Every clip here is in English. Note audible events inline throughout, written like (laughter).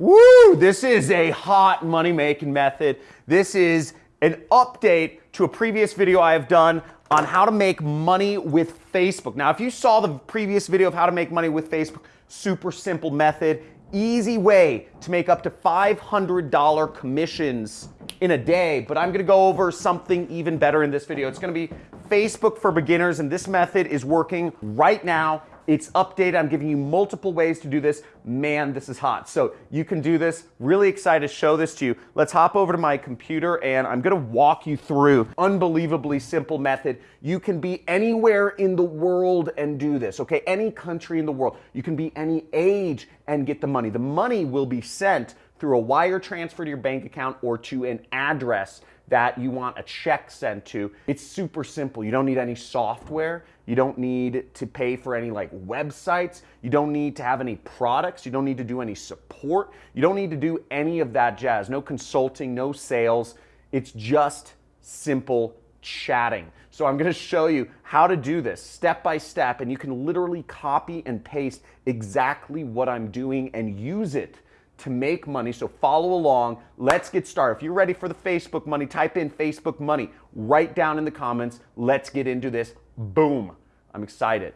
Woo! This is a hot money making method. This is an update to a previous video I have done on how to make money with Facebook. Now, if you saw the previous video of how to make money with Facebook, super simple method, easy way to make up to $500 commissions in a day, but I'm gonna go over something even better in this video. It's gonna be Facebook for beginners, and this method is working right now it's updated. I'm giving you multiple ways to do this. Man, this is hot. So you can do this. Really excited to show this to you. Let's hop over to my computer and I'm gonna walk you through unbelievably simple method. You can be anywhere in the world and do this, okay? Any country in the world. You can be any age and get the money. The money will be sent through a wire transfer to your bank account or to an address that you want a check sent to. It's super simple. You don't need any software. You don't need to pay for any like websites. You don't need to have any products. You don't need to do any support. You don't need to do any of that jazz. No consulting, no sales. It's just simple chatting. So I'm gonna show you how to do this step by step and you can literally copy and paste exactly what I'm doing and use it to make money. So follow along. Let's get started. If you're ready for the Facebook money, type in Facebook money right down in the comments. Let's get into this. Boom. I'm excited.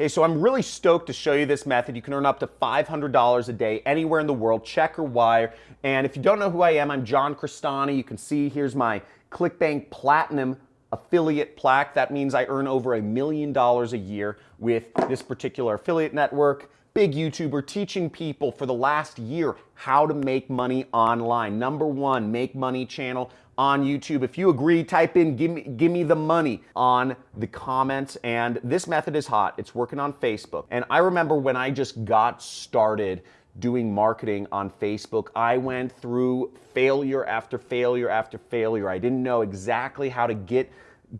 Hey, so I'm really stoked to show you this method. You can earn up to $500 a day anywhere in the world, check or wire. And if you don't know who I am, I'm John Crestani. You can see here's my ClickBank Platinum affiliate plaque. That means I earn over a million dollars a year with this particular affiliate network. Big YouTuber teaching people for the last year how to make money online. Number one, make money channel on YouTube. If you agree, type in give me, give me the money on the comments. And this method is hot. It's working on Facebook. And I remember when I just got started doing marketing on Facebook, I went through failure after failure after failure. I didn't know exactly how to get,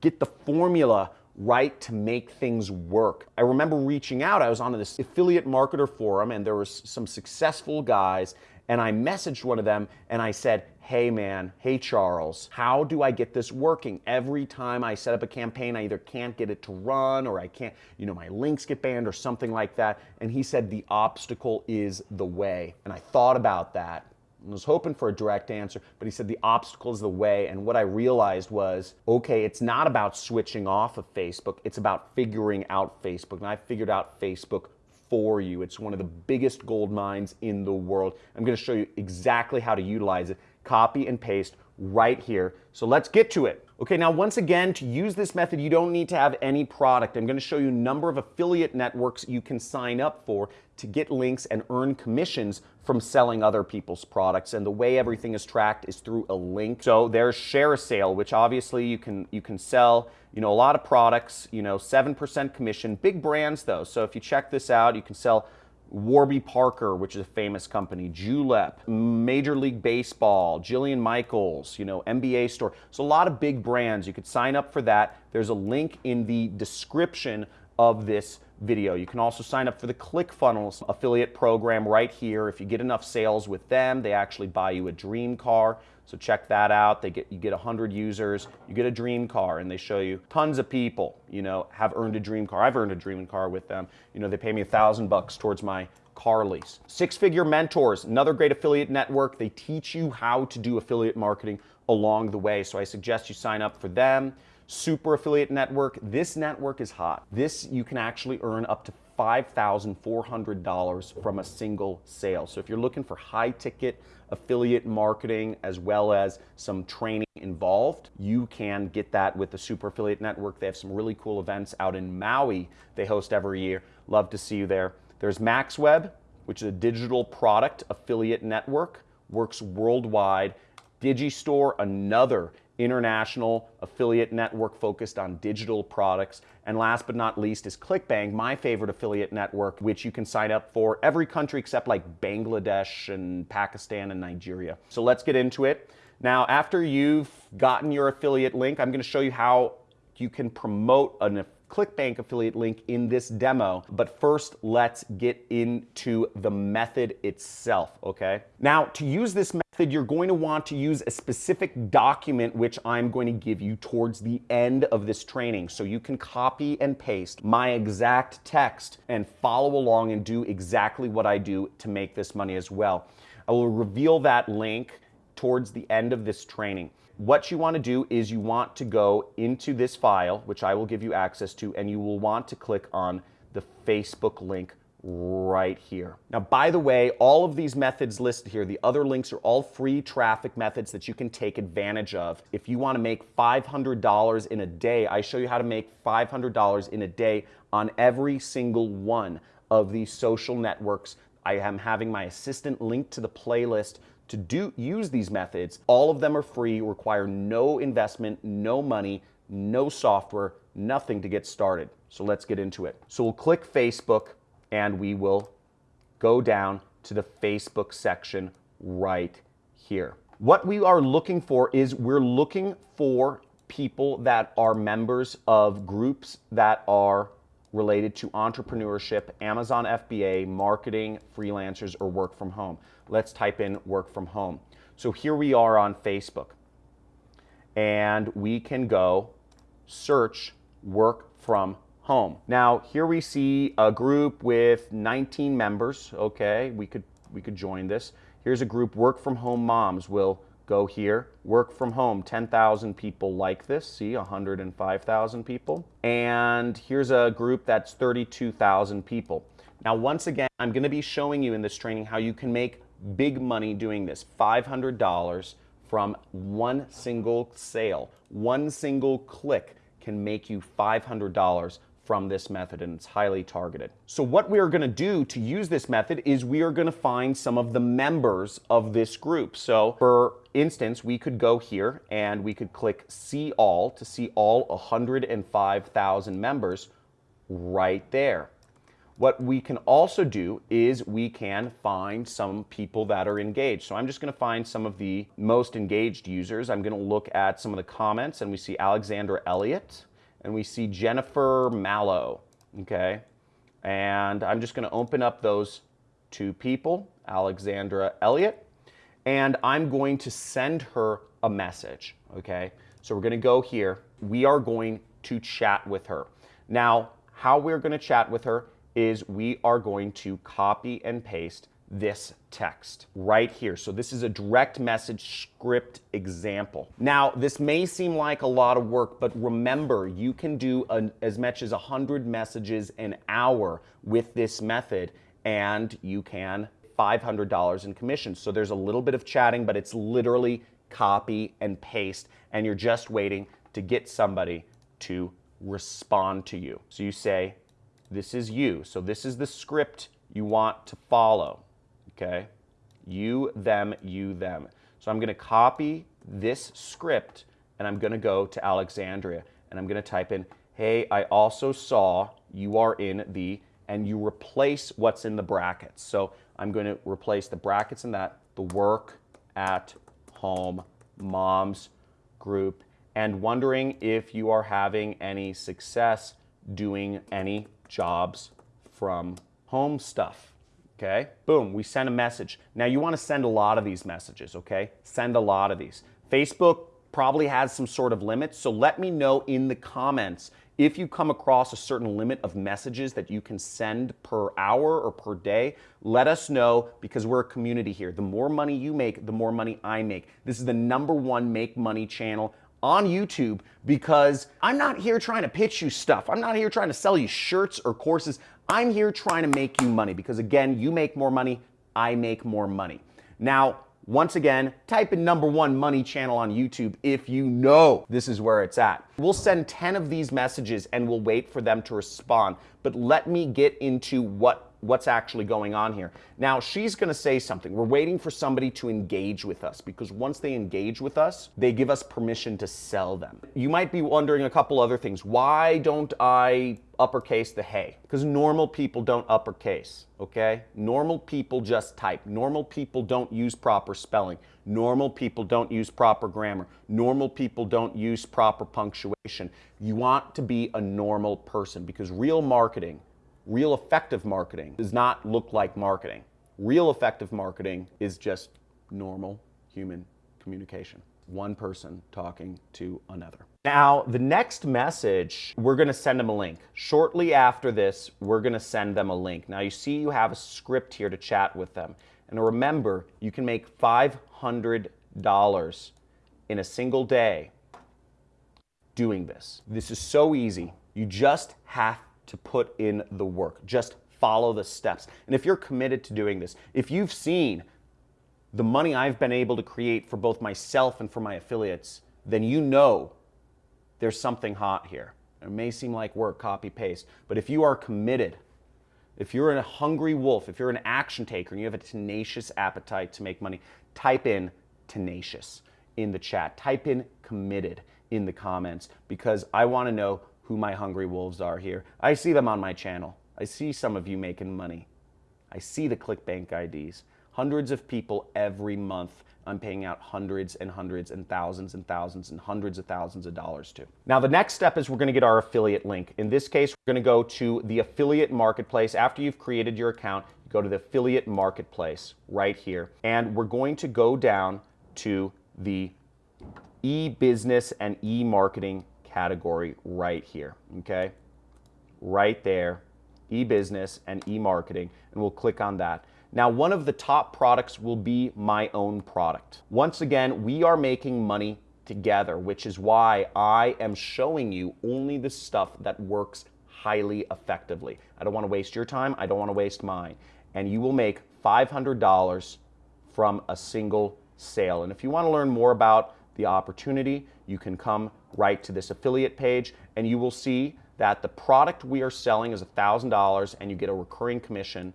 get the formula right to make things work. I remember reaching out, I was on this affiliate marketer forum and there was some successful guys and I messaged one of them and I said, hey man, hey Charles, how do I get this working? Every time I set up a campaign, I either can't get it to run or I can't, you know, my links get banned or something like that. And he said, the obstacle is the way. And I thought about that was hoping for a direct answer, but he said the obstacle is the way. And what I realized was, okay, it's not about switching off of Facebook. It's about figuring out Facebook. And I figured out Facebook for you. It's one of the biggest gold mines in the world. I'm going to show you exactly how to utilize it copy and paste right here. So let's get to it. Okay, now once again, to use this method, you don't need to have any product. I'm gonna show you a number of affiliate networks you can sign up for to get links and earn commissions from selling other people's products. And the way everything is tracked is through a link. So there's ShareASale, which obviously you can, you can sell you know, a lot of products, you know, 7% commission, big brands though. So if you check this out, you can sell Warby Parker, which is a famous company, Julep, Major League Baseball, Jillian Michaels, you know, NBA store. So a lot of big brands. You could sign up for that. There's a link in the description of this video. You can also sign up for the ClickFunnels affiliate program right here. If you get enough sales with them, they actually buy you a dream car. So check that out. They get you get 100 users, you get a dream car, and they show you tons of people, you know, have earned a dream car. I've earned a dream car with them. You know, they pay me a thousand bucks towards my car lease. Six Figure Mentors, another great affiliate network. They teach you how to do affiliate marketing along the way. So I suggest you sign up for them. Super Affiliate Network. This network is hot. This you can actually earn up to $5,400 from a single sale. So if you're looking for high ticket affiliate marketing as well as some training involved, you can get that with the Super Affiliate Network. They have some really cool events out in Maui they host every year. Love to see you there. There's MaxWeb, which is a digital product affiliate network, works worldwide. Digistore, another international affiliate network focused on digital products. And last but not least is ClickBank, my favorite affiliate network, which you can sign up for every country except like Bangladesh and Pakistan and Nigeria. So let's get into it. Now, after you've gotten your affiliate link, I'm gonna show you how you can promote an ClickBank affiliate link in this demo. But first, let's get into the method itself, okay? Now, to use this method, method, you're going to want to use a specific document, which I'm going to give you towards the end of this training. So you can copy and paste my exact text and follow along and do exactly what I do to make this money as well. I will reveal that link towards the end of this training. What you want to do is you want to go into this file, which I will give you access to, and you will want to click on the Facebook link right here. Now, by the way, all of these methods listed here, the other links are all free traffic methods that you can take advantage of. If you want to make $500 in a day, I show you how to make $500 in a day on every single one of these social networks. I am having my assistant link to the playlist to do use these methods. All of them are free, require no investment, no money, no software, nothing to get started. So let's get into it. So we'll click Facebook and we will go down to the Facebook section right here. What we are looking for is we're looking for people that are members of groups that are related to entrepreneurship, Amazon FBA, marketing, freelancers, or work from home. Let's type in work from home. So here we are on Facebook. And we can go search work from home. Now, here we see a group with 19 members. Okay, we could, we could join this. Here's a group, work from home moms. We'll go here, work from home, 10,000 people like this. See, 105,000 people. And here's a group that's 32,000 people. Now, once again, I'm gonna be showing you in this training how you can make big money doing this, $500 from one single sale. One single click can make you $500 from this method and it's highly targeted. So what we are going to do to use this method is we are going to find some of the members of this group. So for instance, we could go here and we could click see all to see all 105,000 members right there. What we can also do is we can find some people that are engaged. So I'm just going to find some of the most engaged users. I'm going to look at some of the comments and we see Alexandra Elliott and we see Jennifer Mallow, okay? And I'm just gonna open up those two people, Alexandra Elliott, and I'm going to send her a message, okay? So we're gonna go here. We are going to chat with her. Now, how we're gonna chat with her is we are going to copy and paste this text right here. So this is a direct message script example. Now, this may seem like a lot of work, but remember, you can do an, as much as 100 messages an hour with this method, and you can $500 in commissions. So there's a little bit of chatting, but it's literally copy and paste, and you're just waiting to get somebody to respond to you. So you say, this is you. So this is the script you want to follow okay? You, them, you, them. So I'm going to copy this script and I'm going to go to Alexandria and I'm going to type in, hey, I also saw you are in the, and you replace what's in the brackets. So I'm going to replace the brackets in that, the work at home moms group, and wondering if you are having any success doing any jobs from home stuff okay? Boom, we send a message. Now you wanna send a lot of these messages, okay? Send a lot of these. Facebook probably has some sort of limit, so let me know in the comments if you come across a certain limit of messages that you can send per hour or per day, let us know because we're a community here. The more money you make, the more money I make. This is the number one make money channel on YouTube because I'm not here trying to pitch you stuff. I'm not here trying to sell you shirts or courses. I'm here trying to make you money because again, you make more money, I make more money. Now, once again, type in number one money channel on YouTube if you know this is where it's at. We'll send 10 of these messages and we'll wait for them to respond. But let me get into what what's actually going on here. Now, she's going to say something. We're waiting for somebody to engage with us because once they engage with us, they give us permission to sell them. You might be wondering a couple other things. Why don't I uppercase the hey? Because normal people don't uppercase, okay? Normal people just type. Normal people don't use proper spelling. Normal people don't use proper grammar. Normal people don't use proper punctuation. You want to be a normal person because real marketing Real effective marketing does not look like marketing. Real effective marketing is just normal human communication. One person talking to another. Now, the next message, we're gonna send them a link. Shortly after this, we're gonna send them a link. Now you see you have a script here to chat with them. And remember, you can make $500 in a single day doing this. This is so easy. You just have to put in the work. Just follow the steps. And if you're committed to doing this, if you've seen the money I've been able to create for both myself and for my affiliates, then you know there's something hot here. It may seem like work, copy, paste, but if you are committed, if you're a hungry wolf, if you're an action taker and you have a tenacious appetite to make money, type in tenacious in the chat. Type in committed in the comments because I want to know who my hungry wolves are here. I see them on my channel. I see some of you making money. I see the ClickBank IDs. Hundreds of people every month I'm paying out hundreds and hundreds and thousands and thousands and hundreds of thousands of dollars to. Now the next step is we're gonna get our affiliate link. In this case, we're gonna go to the affiliate marketplace. After you've created your account, you go to the affiliate marketplace right here. And we're going to go down to the e-business and e-marketing category right here, okay? Right there, e-business and e-marketing, and we'll click on that. Now, one of the top products will be my own product. Once again, we are making money together, which is why I am showing you only the stuff that works highly effectively. I don't want to waste your time. I don't want to waste mine. And you will make $500 from a single sale. And if you want to learn more about the opportunity, you can come right to this affiliate page and you will see that the product we are selling is $1,000 and you get a recurring commission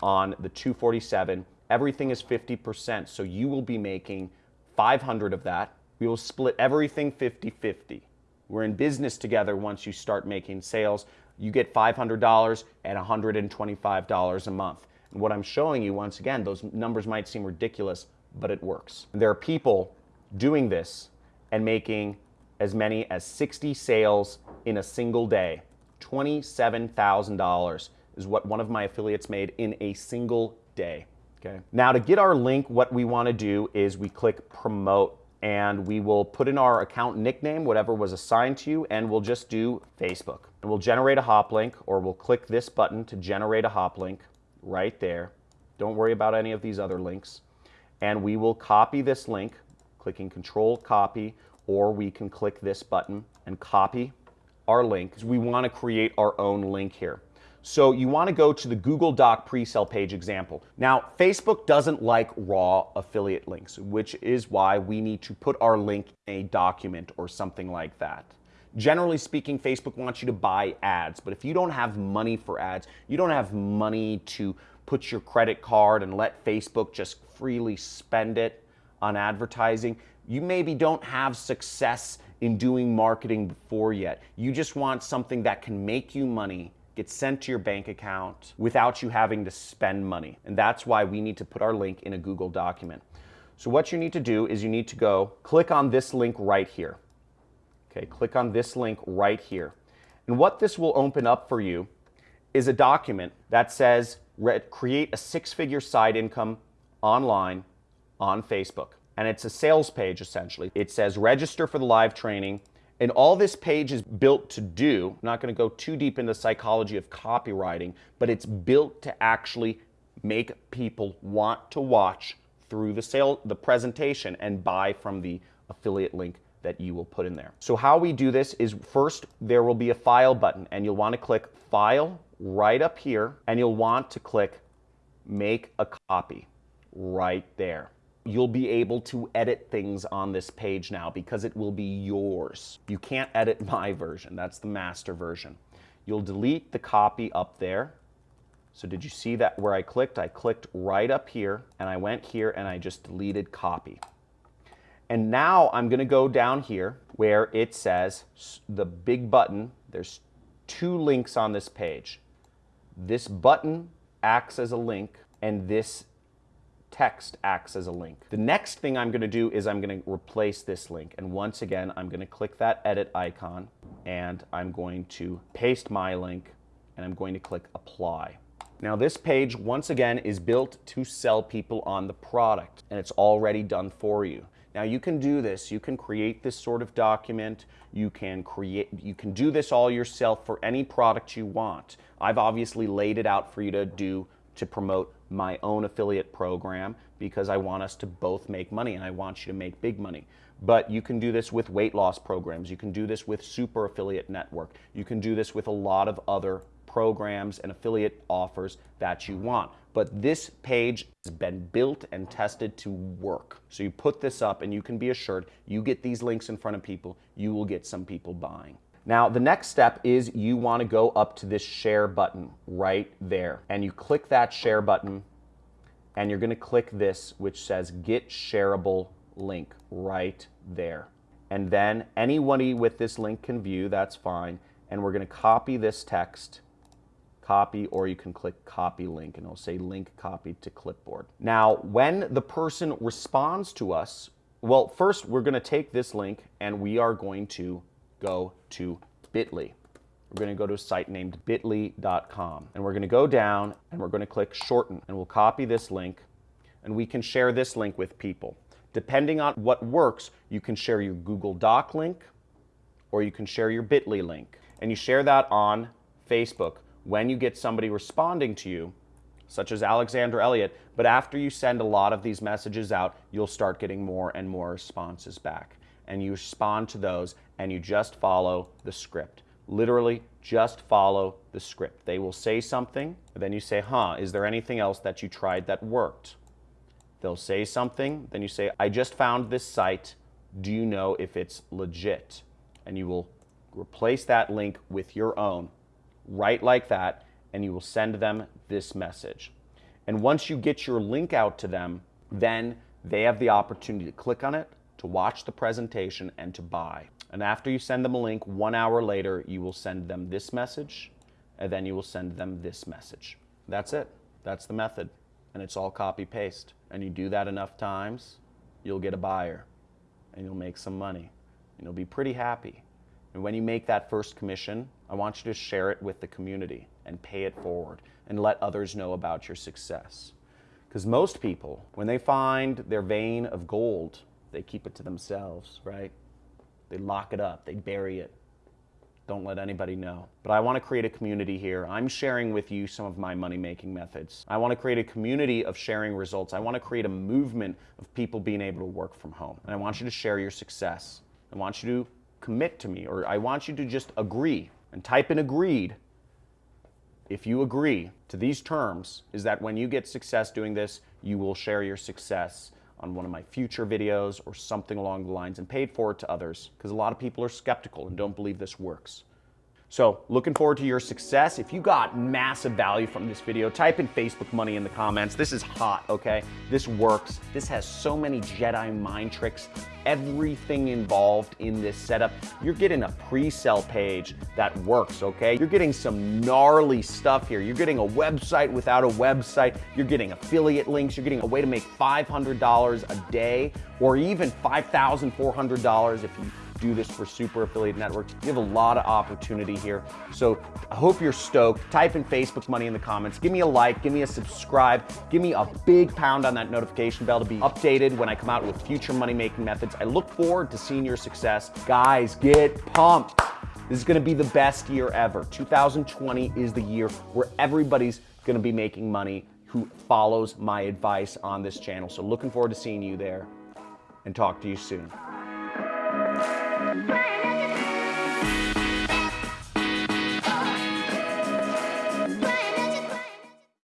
on the 247. Everything is 50%, so you will be making 500 of that. We will split everything 50-50. We're in business together once you start making sales. You get $500 and $125 a month. And what I'm showing you, once again, those numbers might seem ridiculous, but it works. There are people doing this and making as many as 60 sales in a single day, $27,000 is what one of my affiliates made in a single day. Okay. Now to get our link, what we want to do is we click promote and we will put in our account nickname, whatever was assigned to you, and we'll just do Facebook. And we'll generate a hop link or we'll click this button to generate a hop link right there. Don't worry about any of these other links. And we will copy this link, clicking control copy, or we can click this button and copy our link. We want to create our own link here. So you want to go to the Google Doc pre-sale page example. Now, Facebook doesn't like raw affiliate links, which is why we need to put our link in a document or something like that. Generally speaking, Facebook wants you to buy ads, but if you don't have money for ads, you don't have money to put your credit card and let Facebook just freely spend it on advertising, you maybe don't have success in doing marketing before yet. You just want something that can make you money get sent to your bank account without you having to spend money. And that's why we need to put our link in a Google document. So what you need to do is you need to go click on this link right here. Okay, click on this link right here. And what this will open up for you is a document that says create a six-figure side income online on Facebook. And it's a sales page essentially. It says register for the live training and all this page is built to do, I'm not going to go too deep into the psychology of copywriting, but it's built to actually make people want to watch through the sale, the presentation and buy from the affiliate link that you will put in there. So how we do this is first there will be a file button and you'll want to click file right up here and you'll want to click make a copy right there you'll be able to edit things on this page now because it will be yours. You can't edit (laughs) my version. That's the master version. You'll delete the copy up there. So did you see that where I clicked? I clicked right up here and I went here and I just deleted copy. And now I'm going to go down here where it says the big button. There's two links on this page. This button acts as a link and this text acts as a link. The next thing I'm going to do is I'm going to replace this link. And once again, I'm going to click that edit icon and I'm going to paste my link and I'm going to click apply. Now this page, once again, is built to sell people on the product and it's already done for you. Now you can do this, you can create this sort of document, you can create, you can do this all yourself for any product you want. I've obviously laid it out for you to do to promote my own affiliate program because I want us to both make money and I want you to make big money. But you can do this with weight loss programs. You can do this with Super Affiliate Network. You can do this with a lot of other programs and affiliate offers that you want. But this page has been built and tested to work. So you put this up and you can be assured you get these links in front of people, you will get some people buying. Now, the next step is you want to go up to this share button right there. And you click that share button and you're going to click this, which says get shareable link right there. And then anybody with this link can view, that's fine. And we're going to copy this text copy, or you can click copy link and it'll say link copied to clipboard. Now, when the person responds to us, well, first we're gonna take this link and we are going to go to bit.ly. We're gonna go to a site named bit.ly.com and we're gonna go down and we're gonna click shorten and we'll copy this link and we can share this link with people. Depending on what works, you can share your Google Doc link or you can share your bit.ly link. And you share that on Facebook when you get somebody responding to you, such as Alexander Elliott, but after you send a lot of these messages out, you'll start getting more and more responses back. And you respond to those and you just follow the script. Literally, just follow the script. They will say something, then you say, huh, is there anything else that you tried that worked? They'll say something, then you say, I just found this site. Do you know if it's legit? And you will replace that link with your own right like that, and you will send them this message. And once you get your link out to them, then they have the opportunity to click on it, to watch the presentation, and to buy. And after you send them a link, one hour later, you will send them this message, and then you will send them this message. That's it. That's the method. And it's all copy paste. And you do that enough times, you'll get a buyer, and you'll make some money, and you'll be pretty happy. And when you make that first commission, I want you to share it with the community and pay it forward and let others know about your success. Because most people, when they find their vein of gold, they keep it to themselves, right? They lock it up, they bury it. Don't let anybody know. But I want to create a community here. I'm sharing with you some of my money making methods. I want to create a community of sharing results. I want to create a movement of people being able to work from home. And I want you to share your success. I want you to commit to me, or I want you to just agree and type in agreed. If you agree to these terms, is that when you get success doing this, you will share your success on one of my future videos or something along the lines and paid for it to others because a lot of people are skeptical and don't believe this works. So looking forward to your success. If you got massive value from this video, type in Facebook money in the comments. This is hot, okay? This works. This has so many Jedi mind tricks, everything involved in this setup. You're getting a pre-sell page that works, okay? You're getting some gnarly stuff here. You're getting a website without a website. You're getting affiliate links. You're getting a way to make $500 a day or even $5,400 if you do this for Super Affiliate networks. You have a lot of opportunity here. So I hope you're stoked. Type in Facebook money in the comments. Give me a like, give me a subscribe, give me a big pound on that notification bell to be updated when I come out with future money making methods. I look forward to seeing your success. Guys, get pumped. This is gonna be the best year ever. 2020 is the year where everybody's gonna be making money who follows my advice on this channel. So looking forward to seeing you there and talk to you soon. Bye.